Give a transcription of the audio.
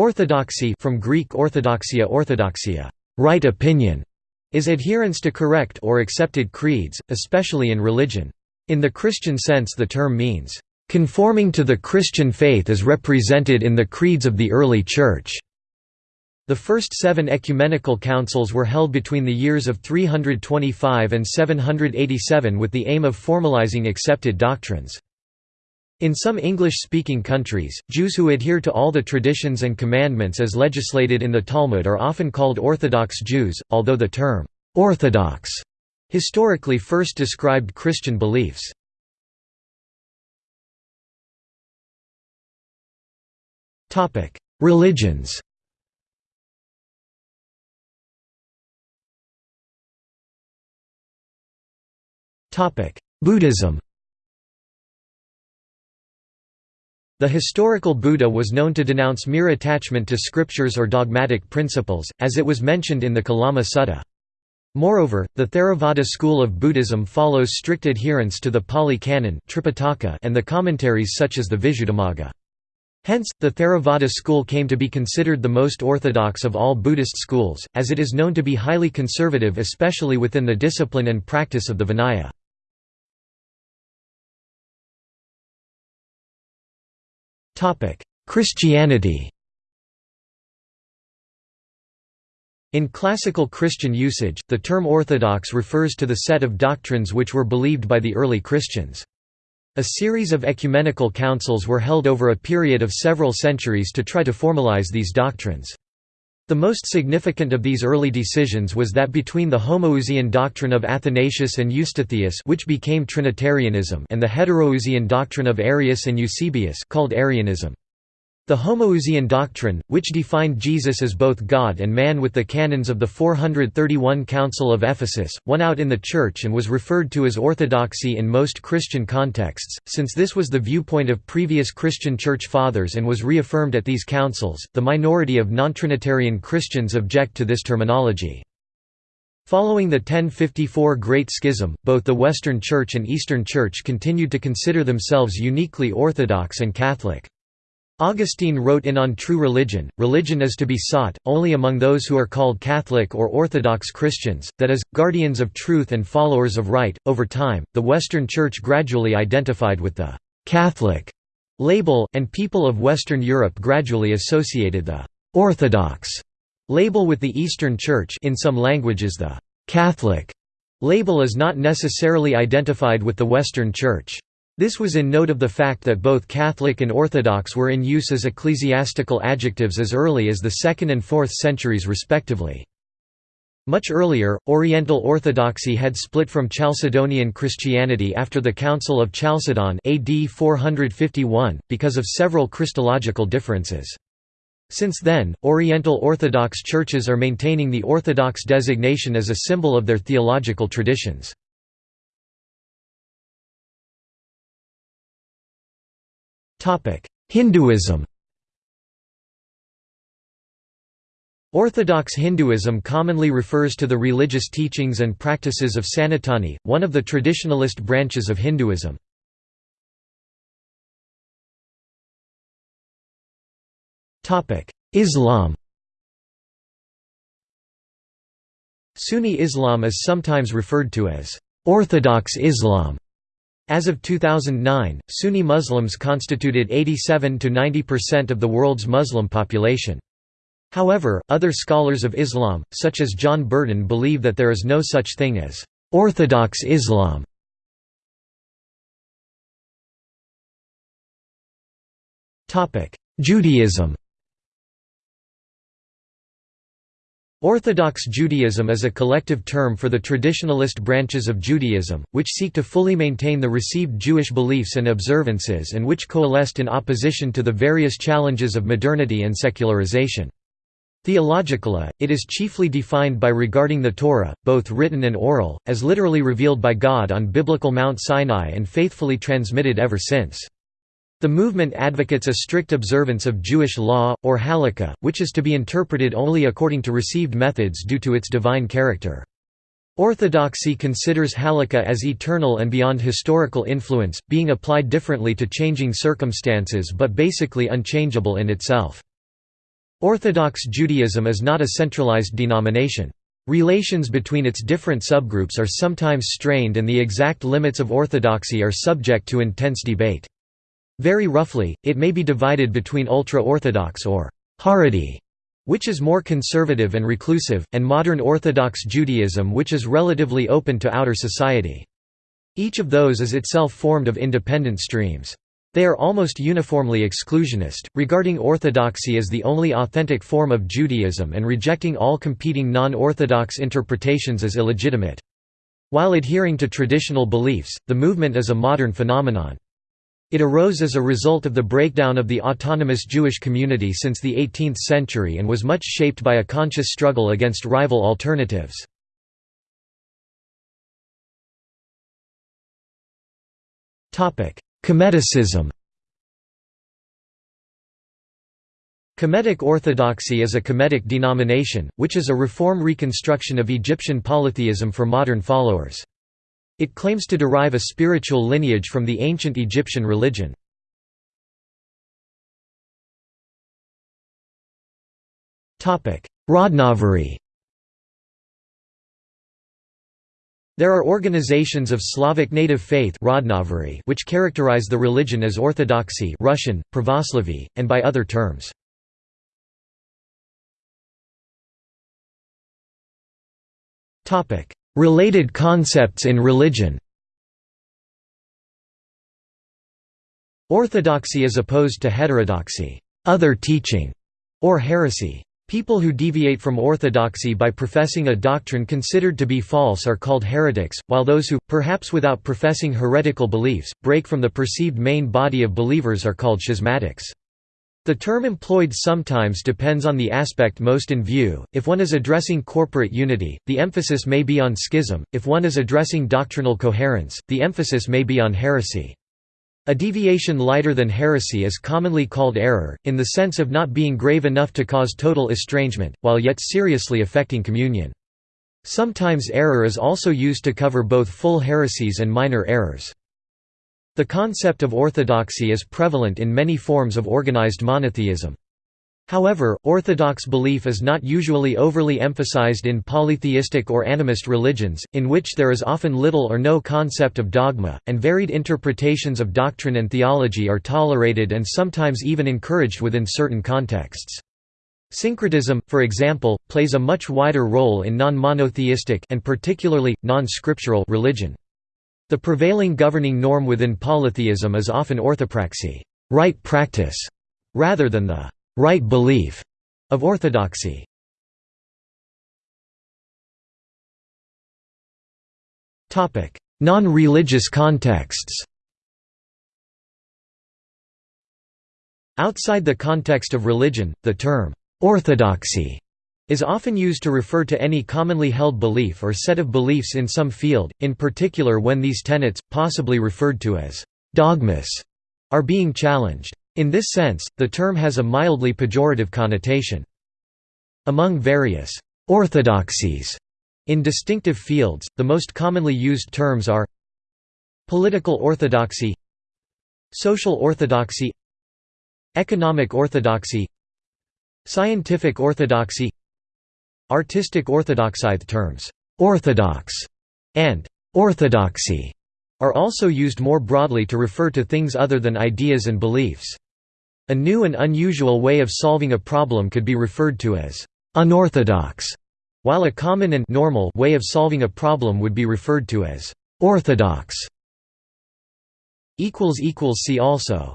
Orthodoxy from Greek orthodoxia orthodoxia, right opinion, is adherence to correct or accepted creeds, especially in religion. In the Christian sense the term means, "...conforming to the Christian faith as represented in the creeds of the early Church." The first seven ecumenical councils were held between the years of 325 and 787 with the aim of formalizing accepted doctrines. In some English-speaking countries, Jews who adhere to all the traditions and commandments as legislated in the Talmud are often called Orthodox Jews, although the term, "'Orthodox' historically first described Christian beliefs. Religions Buddhism The historical Buddha was known to denounce mere attachment to scriptures or dogmatic principles, as it was mentioned in the Kalama Sutta. Moreover, the Theravada school of Buddhism follows strict adherence to the Pali Canon and the commentaries such as the Visuddhimagga. Hence, the Theravada school came to be considered the most orthodox of all Buddhist schools, as it is known to be highly conservative especially within the discipline and practice of the Vinaya. Christianity In classical Christian usage, the term Orthodox refers to the set of doctrines which were believed by the early Christians. A series of ecumenical councils were held over a period of several centuries to try to formalize these doctrines. The most significant of these early decisions was that between the Homoousian doctrine of Athanasius and Eustathius which became Trinitarianism and the Heteroousian doctrine of Arius and Eusebius called Arianism. The Homoousian doctrine, which defined Jesus as both God and man with the canons of the 431 Council of Ephesus, won out in the Church and was referred to as orthodoxy in most Christian contexts, since this was the viewpoint of previous Christian Church Fathers and was reaffirmed at these councils. The minority of non-Trinitarian Christians object to this terminology. Following the 1054 Great Schism, both the Western Church and Eastern Church continued to consider themselves uniquely Orthodox and Catholic. Augustine wrote in On True Religion, religion is to be sought, only among those who are called Catholic or Orthodox Christians, that is, guardians of truth and followers of right. Over time, the Western Church gradually identified with the «Catholic» label, and people of Western Europe gradually associated the «Orthodox» label with the Eastern Church in some languages the «Catholic» label is not necessarily identified with the Western Church. This was in note of the fact that both Catholic and Orthodox were in use as ecclesiastical adjectives as early as the 2nd and 4th centuries respectively. Much earlier, Oriental Orthodoxy had split from Chalcedonian Christianity after the Council of Chalcedon AD 451, because of several Christological differences. Since then, Oriental Orthodox churches are maintaining the Orthodox designation as a symbol of their theological traditions. Hinduism Orthodox Hinduism commonly refers to the religious teachings and practices of Sanatani, one of the traditionalist branches of Hinduism. Islam Sunni Islam is sometimes referred to as Orthodox Islam as of 2009, Sunni Muslims constituted 87 to 90% of the world's Muslim population. However, other scholars of Islam, such as John Burton believe that there is no such thing as «orthodox Islam». Judaism Orthodox Judaism is a collective term for the traditionalist branches of Judaism, which seek to fully maintain the received Jewish beliefs and observances and which coalesced in opposition to the various challenges of modernity and secularization. Theologically, it is chiefly defined by regarding the Torah, both written and oral, as literally revealed by God on biblical Mount Sinai and faithfully transmitted ever since. The movement advocates a strict observance of Jewish law, or halakha, which is to be interpreted only according to received methods due to its divine character. Orthodoxy considers halakha as eternal and beyond historical influence, being applied differently to changing circumstances but basically unchangeable in itself. Orthodox Judaism is not a centralized denomination. Relations between its different subgroups are sometimes strained and the exact limits of orthodoxy are subject to intense debate. Very roughly, it may be divided between ultra-Orthodox or Haredi, which is more conservative and reclusive, and modern Orthodox Judaism which is relatively open to outer society. Each of those is itself formed of independent streams. They are almost uniformly exclusionist, regarding orthodoxy as the only authentic form of Judaism and rejecting all competing non-orthodox interpretations as illegitimate. While adhering to traditional beliefs, the movement is a modern phenomenon. It arose as a result of the breakdown of the autonomous Jewish community since the 18th century and was much shaped by a conscious struggle against rival alternatives. Kemeticism Kemetic Orthodoxy is a Kemetic denomination, which is a reform reconstruction of Egyptian polytheism for modern followers. It claims to derive a spiritual lineage from the ancient Egyptian religion. Rodnovery There are organizations of Slavic native faith which characterize the religion as Orthodoxy Russian, Pravoslavy, and by other terms. Related concepts in religion Orthodoxy is opposed to heterodoxy other teaching", or heresy. People who deviate from orthodoxy by professing a doctrine considered to be false are called heretics, while those who, perhaps without professing heretical beliefs, break from the perceived main body of believers are called schismatics. The term employed sometimes depends on the aspect most in view. If one is addressing corporate unity, the emphasis may be on schism, if one is addressing doctrinal coherence, the emphasis may be on heresy. A deviation lighter than heresy is commonly called error, in the sense of not being grave enough to cause total estrangement, while yet seriously affecting communion. Sometimes error is also used to cover both full heresies and minor errors. The concept of orthodoxy is prevalent in many forms of organized monotheism. However, orthodox belief is not usually overly emphasized in polytheistic or animist religions, in which there is often little or no concept of dogma, and varied interpretations of doctrine and theology are tolerated and sometimes even encouraged within certain contexts. Syncretism, for example, plays a much wider role in non-monotheistic and particularly, non-scriptural religion. The prevailing governing norm within polytheism is often orthopraxy right practice", rather than the right belief of orthodoxy. Non-religious contexts Outside the context of religion, the term «orthodoxy» is often used to refer to any commonly held belief or set of beliefs in some field, in particular when these tenets, possibly referred to as dogmas, are being challenged. In this sense, the term has a mildly pejorative connotation. Among various orthodoxies in distinctive fields, the most commonly used terms are political orthodoxy social orthodoxy economic orthodoxy scientific orthodoxy Artistic orthodoxy The terms, "'orthodox' and "'orthodoxy' are also used more broadly to refer to things other than ideas and beliefs. A new and unusual way of solving a problem could be referred to as unorthodox, while a common and normal way of solving a problem would be referred to as orthodox. See also